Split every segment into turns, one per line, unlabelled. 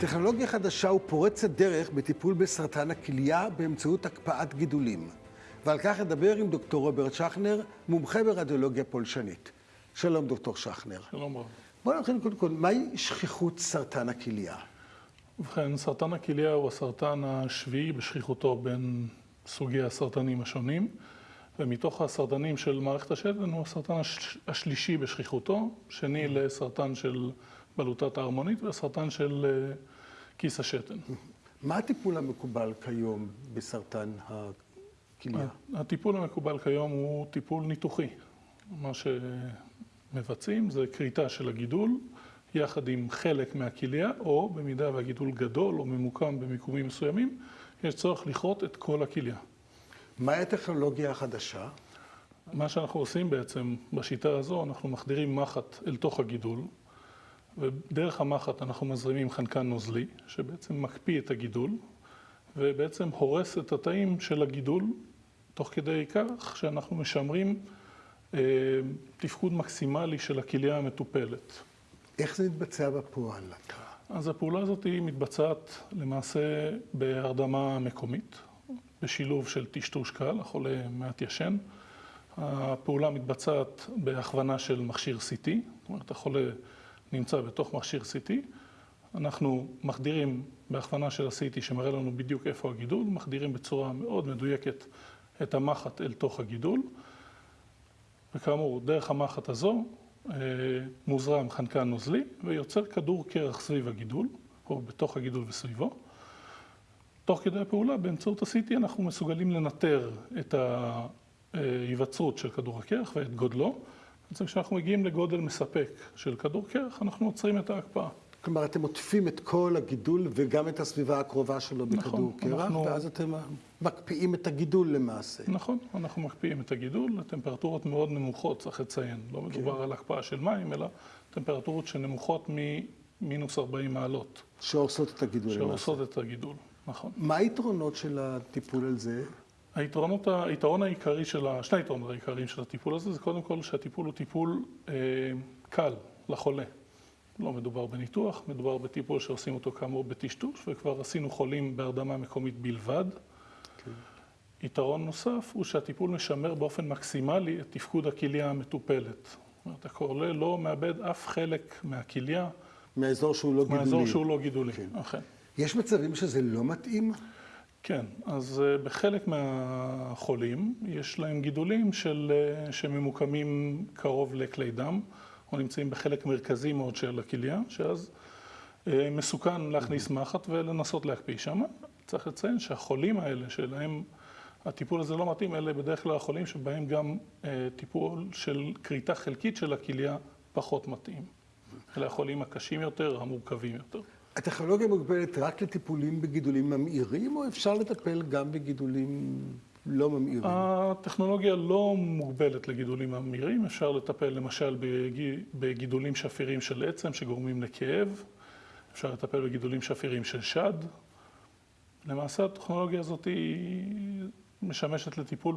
טכנולוגיה חדשה ופורצת דרך בטיפול בסרטן הכליה באמצעות הקפאת גידולים. ועל כך אדבר עם דוקטור רוברט שכנר, מומחה ברדיולוגיה פולשנית. שלום, דוקטור שכנר.
שלום רב.
בואו נתחיל קודם כל, מהי שכיחות סרטן הכליה?
ובכן, סרטן הכליה הוא הסרטן השביעי בשכיחותו בין סוגי הסרטנים השונים, ומתוך הסרטנים של מערכת השתן הוא הסרטן הש... השלישי בשכיחותו, שני לסרטן של בלוטת ההרמונית והסרטן של אה, כיס השתן.
מה הטיפול המקובל כיום בסרטן הכליה?
הטיפול המקובל כיום הוא טיפול ניתוחי. מה שמבצעים זה כריתה של הגידול יחד עם חלק מהכליה, או במידה והגידול גדול או ממוקם במיקומים מסוימים, יש צורך לכרות את כל הכליה.
מהי הטכנולוגיה החדשה?
מה שאנחנו עושים בעצם בשיטה הזו, אנחנו מחדירים מחט אל תוך הגידול, ודרך המחט אנחנו מזרימים חנקן נוזלי, שבעצם מקפיא את הגידול, ובעצם הורס את התאים של הגידול, תוך כדי כך שאנחנו משמרים אה, תפקוד מקסימלי של הכליה המטופלת.
איך זה מתבצע בפועל?
אז הפעולה הזאת היא מתבצעת למעשה בהרדמה מקומית, בשילוב של טשטוש קל, החולה מעט ישן. הפעולה מתבצעת בהכוונה של מכשיר CT, זאת אומרת החולה נמצא בתוך מכשיר CT, אנחנו מחדירים בהכוונה של ה-CT שמראה לנו בדיוק איפה הגידול, מחדירים בצורה מאוד מדויקת את המחט אל תוך הגידול, וכאמור, דרך המחט הזו אה, מוזרם חנקן נוזלי ויוצר כדור קרח סביב הגידול, או בתוך הגידול וסביבו. תוך כדי הפעולה, באמצעות ה-CT אנחנו מסוגלים לנטר את ההיווצרות של כדור הקרח ואת גודלו. בעצם כשאנחנו מגיעים לגודל מספק של כדור קרח, אנחנו עוצרים את ההקפאה.
כלומר, אתם עוטפים את כל הגידול וגם את הסביבה הקרובה שלו בכדור
נכון,
קרח,
אנחנו-
ואז אתם מקפיאים את הגידול למעשה.
נכון, אנחנו מקפיאים את הגידול לטמפרטורות מאוד נמוכות, צריך לציין. לא מדובר על הקפאה של מים, אלא טמפרטורות שנמוכות ממינוס 40 מעלות,
שהורסות את הגידול למעשה.
שהורסות את הגידול, נכון.
מה היתרונות של הטיפול על זה?
היתרונות, היתרון העיקרי של, ה- שני היתרונות העיקריים של הטיפול הזה, זה קודם כל שהטיפול הוא טיפול אה, קל לחולה. לא מדובר בניתוח, מדובר בטיפול שעושים אותו כאמור בטשטוש, וכבר עשינו חולים בהרדמה מקומית בלבד. יתרון נוסף הוא שהטיפול משמר באופן מקסימלי את תפקוד הכליה המטופלת. זאת אומרת, החולה לא מאבד אף חלק מהכליה,
מהאזור שהוא לא גידולי.
מהאזור שהוא לא גידולי.
כן.
אכן.
יש מצבים שזה לא מתאים?
כן, אז אה, בחלק מהחולים יש להם גידולים של, אה, שממוקמים קרוב לכלי דם, או נמצאים בחלק מרכזי מאוד של הכליה, שאז אה, מסוכן להכניס מחט ולנסות להקפיא שם. צריך לציין שהחולים האלה, שלהם הטיפול הזה לא מתאים, אלה בדרך כלל החולים שבהם גם טיפול של כריתה חלקית של הכליה פחות מתאים. אלה החולים הקשים יותר, המורכבים יותר.
הטכנולוגיה מוגבלת רק לטיפולים בגידולים ממאירים, או אפשר לטפל גם בגידולים לא ממאירים?
הטכנולוגיה לא מוגבלת לגידולים ממאירים, אפשר לטפל למשל בג- בגידולים שפירים של עצם שגורמים לכאב, אפשר לטפל בגידולים שפירים של שד. למעשה הטכנולוגיה הזאת היא משמשת לטיפול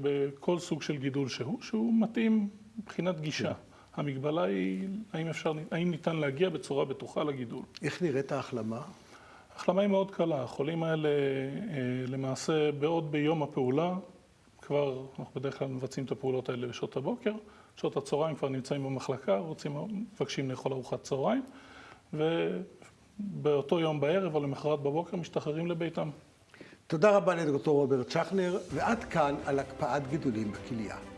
בכל סוג של גידול שהוא, שהוא מתאים מבחינת גישה. המגבלה היא האם, אפשר, האם ניתן להגיע בצורה בטוחה לגידול.
איך נראית ההחלמה?
ההחלמה היא מאוד קלה, החולים האלה אה, למעשה בעוד ביום הפעולה, כבר אנחנו בדרך כלל מבצעים את הפעולות האלה בשעות הבוקר, שעות הצהריים כבר נמצאים במחלקה, רוצים, מבקשים לאכול ארוחת צהריים, ובאותו יום בערב או למחרת בבוקר משתחררים לביתם.
תודה רבה לדוקטור רוברט שכנר, ועד כאן על הקפאת גידולים בכליה.